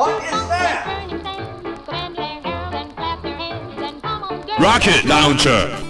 What is that? Rocket launcher.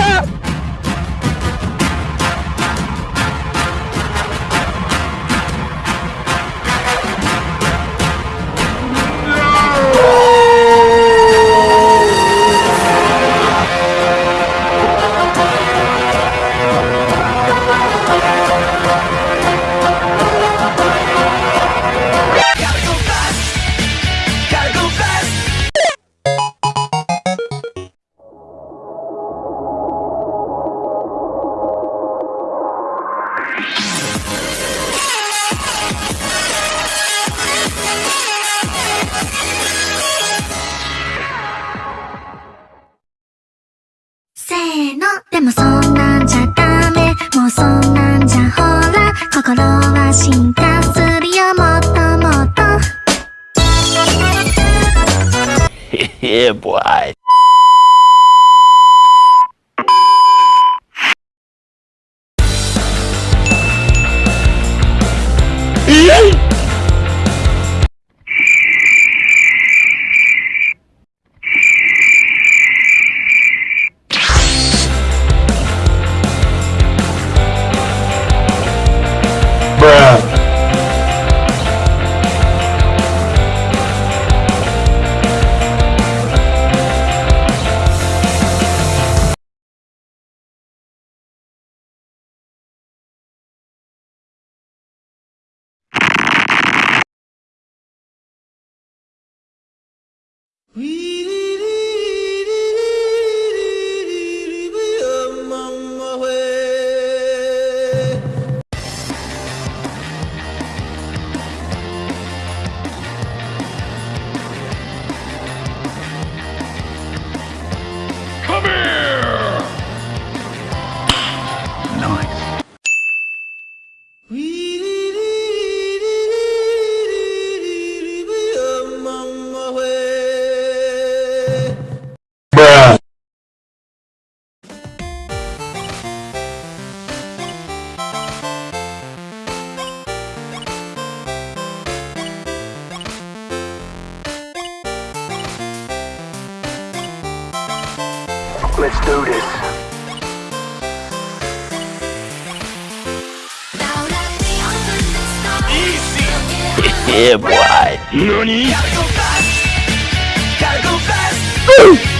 せーの」でもそんなんじゃダメもうそんなんじゃほら心は進化するよもっともっと Yeah, boy. Come Let's do this. Yeah, boy. Nani? Gotta go fast. Gotta go fast.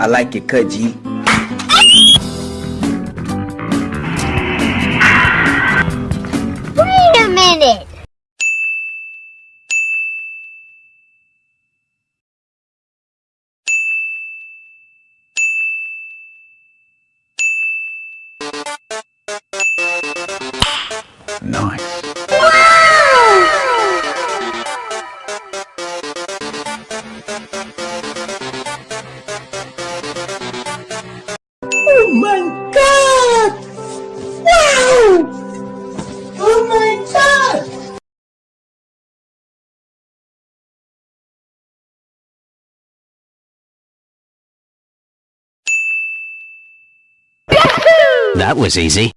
I like your cut, G. Wait a minute Nice. That was easy.